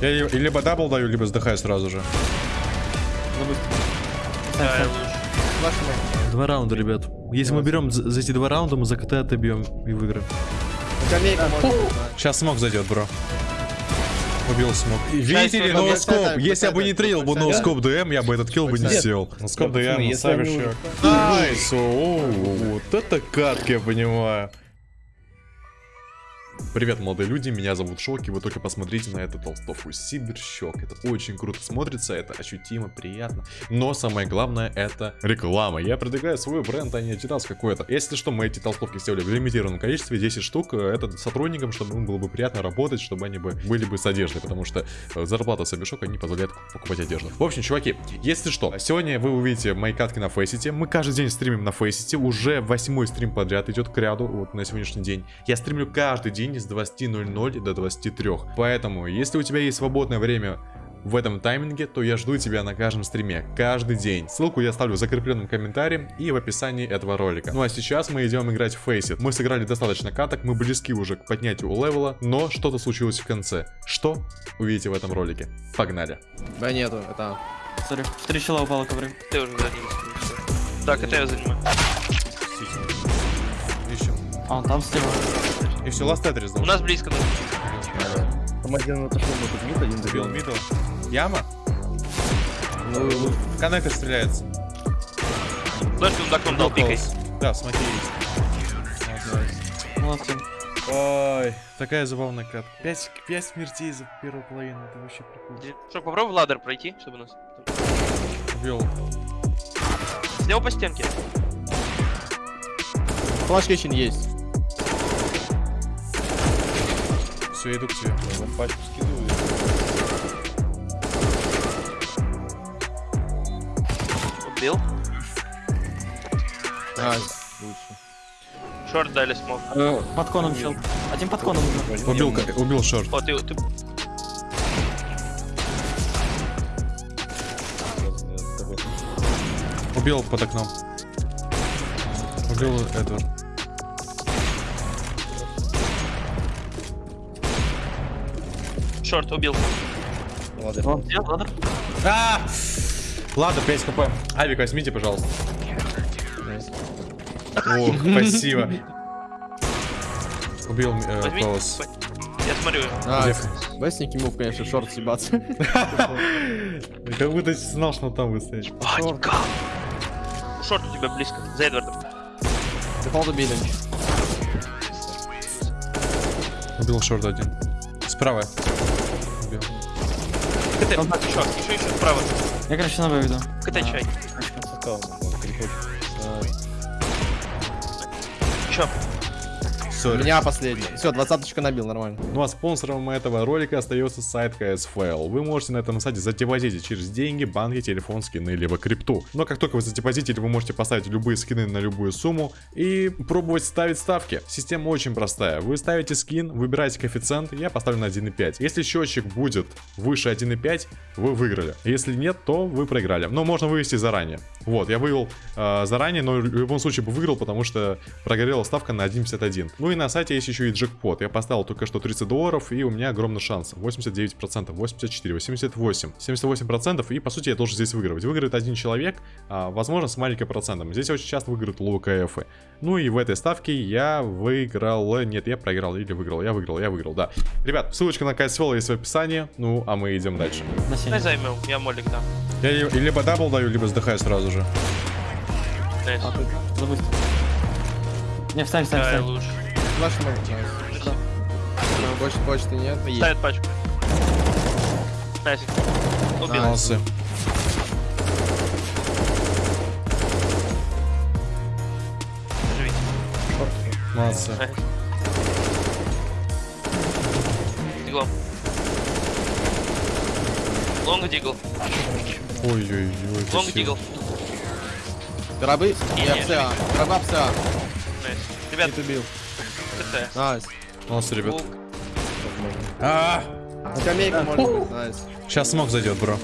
Я ли- либо double даю, либо сдыхаю сразу же. Да, лучше. Flash main. Два раунда, ребят. Если мы берем за эти два раунда, мы за КТ отобьем и выиграем. Сейчас smoke зайдет, бро. Убил smoke. Видите ли, no-scope. Если я бы не трейдил бы no-scope DM, я бы этот kill бы не сделал. No-scope DM, nice, вот это катка, я понимаю. Привет, молодые люди, меня зовут Шоки, вы только посмотрите на эту толстовку Сибирщок, это очень круто смотрится, это ощутимо, приятно, но самое главное это реклама, я продвигаю свой бренд, а не Adidas какой-то. Если что, мы эти толстовки сделали в лимитированном количестве, 10 штук, э, это сотрудникам, чтобы им было бы приятно работать, чтобы они бы были бы с одеждой, потому что э, зарплата Сибирщока не позволяет покупать одежду. В общем, чуваки, если что, сегодня вы увидите мои катки на Фейсите, мы каждый день стримим на Фейсите, уже восьмой стрим подряд идет к ряду, вот на сегодняшний день. Я стримлю каждый день с 20.00 до 23. Поэтому, если у тебя есть свободное время в этом тайминге, то я жду тебя на каждом стриме, каждый день. Ссылку я оставлю в закрепленном комментарии и в описании этого ролика. Ну а сейчас мы идем играть в Faceit. Мы сыграли достаточно каток, мы близки уже к поднятию левела, но что-то случилось в конце. Что? Увидите в этом ролике. Погнали. Б нету, это... Sorry, встречала упала ковры. Ты уже заднился. Так, это я занимаю. Ищем. А, он там слева. И все, ласт Тетрис У нас близко. да. Там один отошел на тут мид, один Забил добил. мидл. Яма? Ну, Коннектор стреляется. Флеш ты так дал, пикай. Да, смотри. Молодцы. Ой, такая забавная катка. 5, 5 смертей за первую половину, это вообще прикольно. Что, попробуй ладер пройти, чтобы нас... Убил. Слева по стенке. Flash есть. Все, иду к тебе. на пачку скидываю. Убил. Nice. Лучше. Short дали smoke. Под коном чел. Один под коном уже. Убил, убил short. О, ты, ты... Убил под окном. Убил Эдвард. Шорт убил. Ладно. Вон, где ладер? А! Ладно, 5 хп. Авик, возьмите, пожалуйста. О, спасибо. Убил э. Колос. Я смотрю. Бестники мув, конечно, шорт съебаться. Как будто знал, что он там стоять. Паника. Short у тебя близко. За Эдвардом. Дефолт убили. Убил short один. Справа. CT, еще, еще, еще справа. Я, короче, на выведу. CT чай. Еще. У Sorry. меня последний. Все, двадцаточка набил, нормально. Ну а спонсором этого ролика остается сайт CSFail. Вы можете на этом сайте задепозитить через деньги, банки, телефон, скины, либо крипту. Но как только вы задепозитили, вы можете поставить любые скины на любую сумму и пробовать ставить ставки. Система очень простая. Вы ставите скин, выбираете коэффициент, я поставлю на 1.5. Если счетчик будет выше 1.5, вы выиграли. Если нет, то вы проиграли. Но можно вывести заранее. Вот, я вывел э, заранее, но в любом случае бы выиграл, потому что прогорела ставка на 1.51. Ну и на сайте есть еще и джекпот. Я поставил только что 30 долларов, и у меня огромный шанс. 89%, 84, 88, 78%, и по сути я должен здесь выигрывать. Выиграет один человек, а, возможно, с маленьким процентом. Здесь очень часто выиграют low КФ. Ну и в этой ставке я выиграл... Нет, я проиграл или выиграл. Я выиграл, я выиграл, да. Ребят, ссылочка на CSFail есть в описании. Ну, а мы идем дальше. Сене. займем, я молик дам. Я ли- либо double даю, либо сдыхаю сразу же. А, ты забудь. Не, встань, встань, Давай встань. лучше. Flash main. Больше почты нет. Есть. Ставит пачку. Nice. Убил. Молодцы. Молодцы. Диглом. Long Deagle. Ой-ой-ой. Long Deagle. Не, Я ПСА. Гроба ПСА. Ребят, Нет, убил. CT. Nice. Молодцы, ребят. А, Скамейка может быть. Nice. Сейчас smoke зайдет, бро.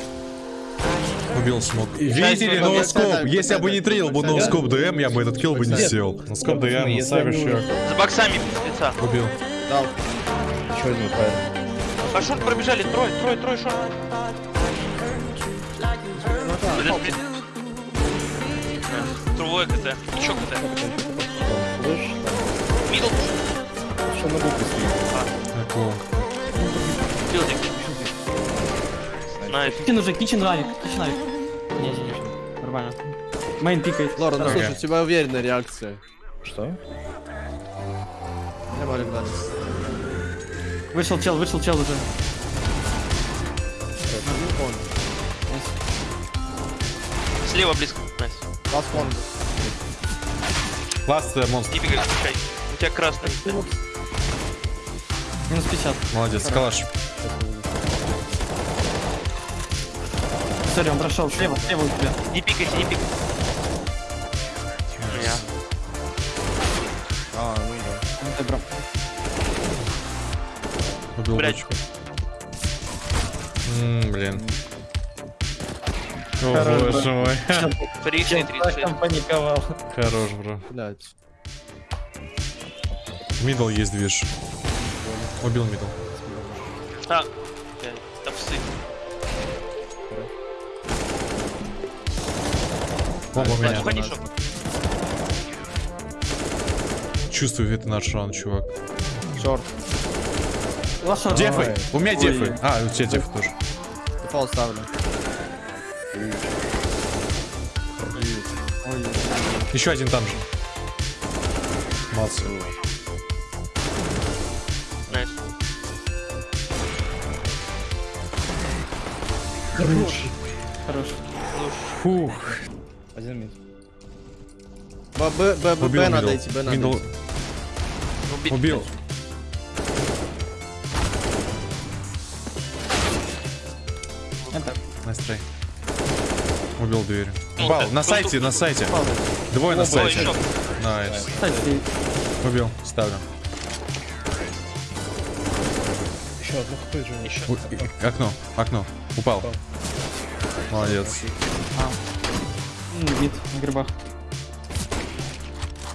Убил smoke. Видите ли, no-scope. Если я бы не трейнил бы no-scope DM, я бы этот килл бы не сделал. No-scope DM, ее. уже- За боксами лица. Убил. Дал. Еще один файл. А шорт пробежали, трое, трое, трое шорт. Трое КТ, еще КТ. Мидл, что букве стоит? Такого. билдинг. Найс. Кичен уже, кичен авик, кичен авик. Не, не, не, нормально. Мейн пикает. Лора, ну слушай, у тебя уверенная реакция. Что? Я Малик дали. Вышел чел, вышел чел уже. Слева близко. Найс. Ласт фон. Ласт э, монстр. Не бегай, пускай. У тебя красный. Минус 50. Молодец, калаш. Sorry, он прошел. Слева, слева у тебя. Не пикайте, не пикайте. Я. А, ну да. Ну, ты брал. Убил Блядь. бочку. М, Блин. О, Хорош, боже мой. Фрикшн 36. паниковал. Хорош, бро. Блять. Middle есть движ. Убил middle. А, да псы. Бомба у меня. Уходи, шок. Чувствую, это наш раунд, чувак. Шорт. Дефы! У меня Ой. дефы. А, у тебя дефы тоже. Дефолт ставлю. Еще один там же. Молодцы. Хорош. Фух. Один мид. Б, Б, Б, Б, Б надо идти, Б надо идти. Убить. убил. Это. Настрой. Убил дверь. Так, На сайте, на сайте. Двое на сайте. Nice. Убил. Ставлю. Еще одно хп же. Еще. У- и- Окно. Окно. Упал. Молодец. м, вид на грибах.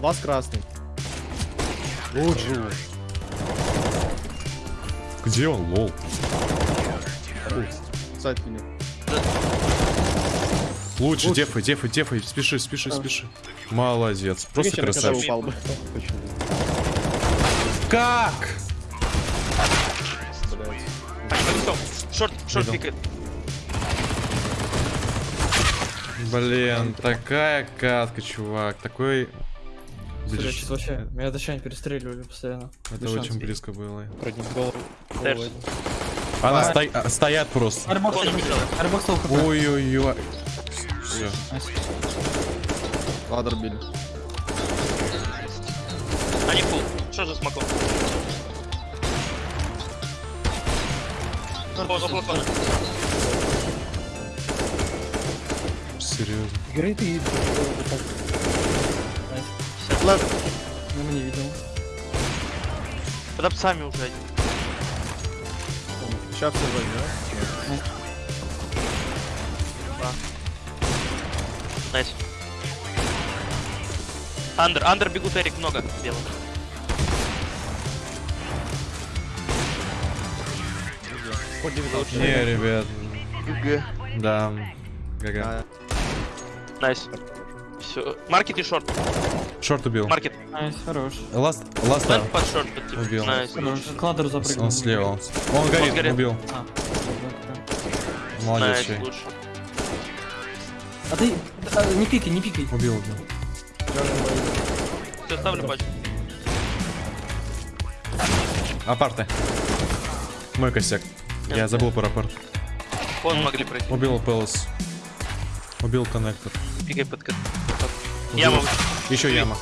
Last красный. Где он, lol? Сайт меня. Лучше, дефай, дефай, дефай. Спеши, спеши, спеши. Молодец. Просто Вечером, красавчик. упал бы. Как? Шорт, шорт пикает. Блин, такая катка, чувак. Такой... Блин, сейчас вообще. Меня дощане перестреливали постоянно. Это Без очень близко было. Про них голову. Она сто- а, стоят просто. Ой-ой-ой. Все. Ладер били. Они фул. Что же балкона. Серьезно. Грейты Лев. Ну, мы не видел. Под псами уже один. Сейчас все вроде, Найс. Андер, андер бегут Эрик много белых. Не, ребят. ГГ. Да. GG. А, Nice. Все. Market и short. Short убил. Market. Nice, хорош. Last. Лэнд под short. под типа. Убил. Nice. Ladder запрыгнул. Он слева. Он, он горит, горит. убил. А, Молодец, Nice, а ты а, не пикай, не пикай. Убил, убил. Все, ставлю пачку. Апарты. Мой косяк. Я забыл про апарт. Вон могли пройти. Убил Пелос. Убил коннектор. Пикай под кат. Яма. Еще яма.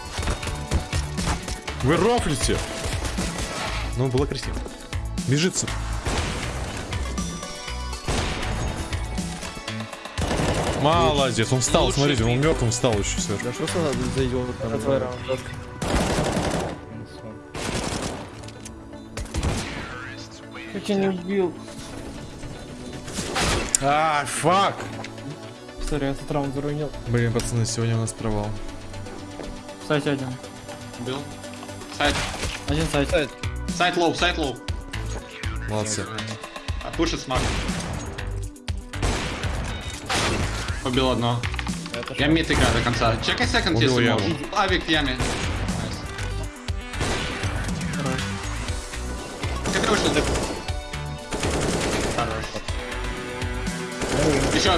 Вы рофлите! Ну, было красиво. Бежится. Молодец, он встал, Лучший смотрите, он пик. мертвым встал еще сверху. Да что за за идиот там? Твой раунд. Как я не убил? А, fuck! Sorry, этот раунд заруинил. Блин, пацаны, сегодня у нас провал. Кстати, один. Убил. Сайт. Один site. Site low, site low. Молодцы. Пушит smoke. Убил одно. Я mid играю до конца. Чекай second, если яму. можешь. Авик в яме. Еще.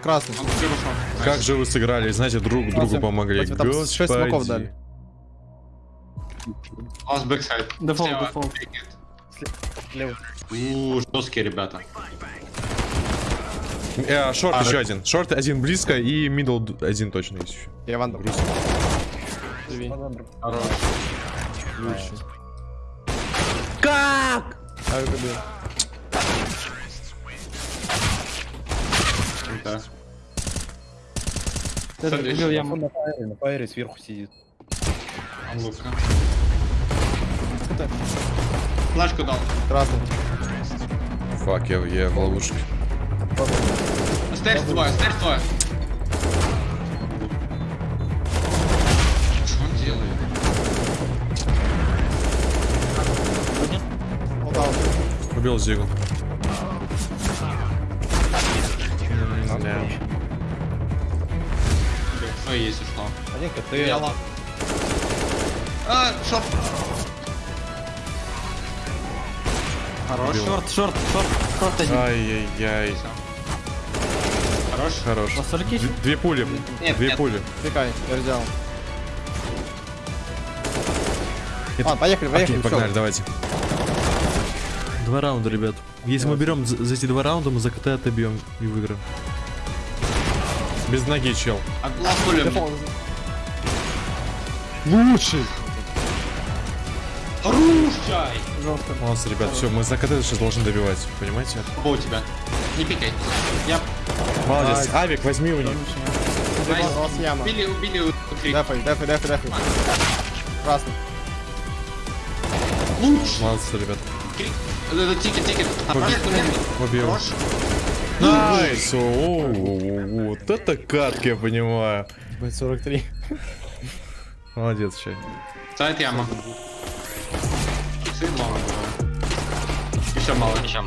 Красный. Как же вы сыграли, знаете, друг другу Красный. помогли. Там шесть смоков Господи. дали. Last backsite. Default, default. Слева. Ууу, жесткие ребята. Э, short А, еще один. Short один близко и middle один точно есть еще. Я. Хорош. Лучший. Как? Да. Убил. Он на фаере, на фаере сверху сидит. Лука. Флешку дал. Красный. Фак, я, я в ловушке. Стейрс двое, стейрс двое. Что он делает? Ну да. Ой, есть ушло. Один КТ. Яла. А, шорт. Хорош. Шорт, шорт, шорт, шорт один. Ай-яй-яй. Хорош. Хорош. Посольки еще? Д- Две пули. Нет, Две нет. пули. Пикай, я взял. Это- А, поехали, поехали, Окей, погнали, давайте. Два раунда, ребят. Если мы берем за, за эти два раунда, мы за КТ отобьем и выиграем. Без ноги, чел. Дефолт. Лучший. Хорош, чай. Жестко. Молодцы, ребят, все, мы за КТ сейчас должны добивать, понимаете? Оба у тебя. Не пикай. Я Молодец. Авик, возьми у них. У убили, убили у. Дефай, дефай, дефай, дефай. Красный. Молодцы, ребят. Крик. Это тикет, тикет. Отправь туннель. Убил. Хорош. Nice. О, Вот это катка, я понимаю. Будет 43. Молодец, чай. Сайт яма. Сын мало. Еще мало. Еще.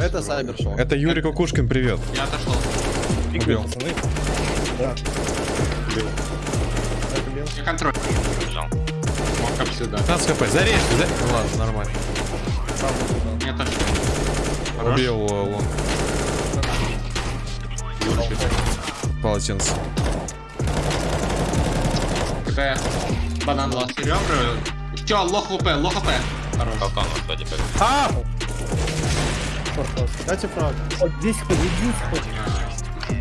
Это Сайбер шел. Это Юрий Кукушкин, привет. Я отошел. Убил. Пацаны. Я контроль. Мог как сюда. 15 хп, зарежьте, за... Ну ладно, нормально. Хорош. Убил лонг. Полотенце. КТ. Банан. Ребра. Че, лох ЛП, лох АП. Хорош. Дайте фраг. Вот здесь хоть.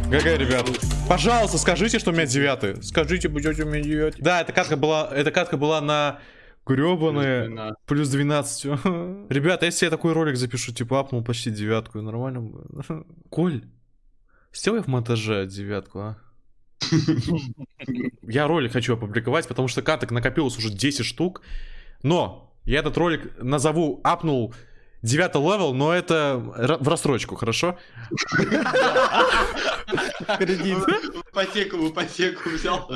ГГ, ребят. Пожалуйста, скажите, что у меня девятый. Скажите, будете у меня девятый. Да, эта катка была, эта катка была на гребаные плюс 12. Ребята, если я такой ролик запишу, типа апнул почти девятку, нормально будет. Коль, сделай в монтаже девятку, а. Я ролик хочу опубликовать, потому что каток накопилось уже 10 штук. Но я этот ролик назову апнул 9 level, но это в рассрочку, хорошо? Кредит. В ипотеку, в ипотеку взял.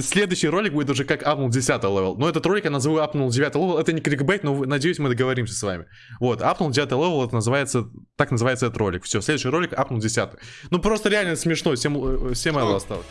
Следующий ролик будет уже как апнул 10 level. Но этот ролик я назову апнул 9 level. Это не кликбейт, но надеюсь, мы договоримся с вами. Вот, апнул 9 level, это называется, так называется этот ролик. Все, следующий ролик апнул 10. Ну просто реально смешно, 7, 7 level осталось.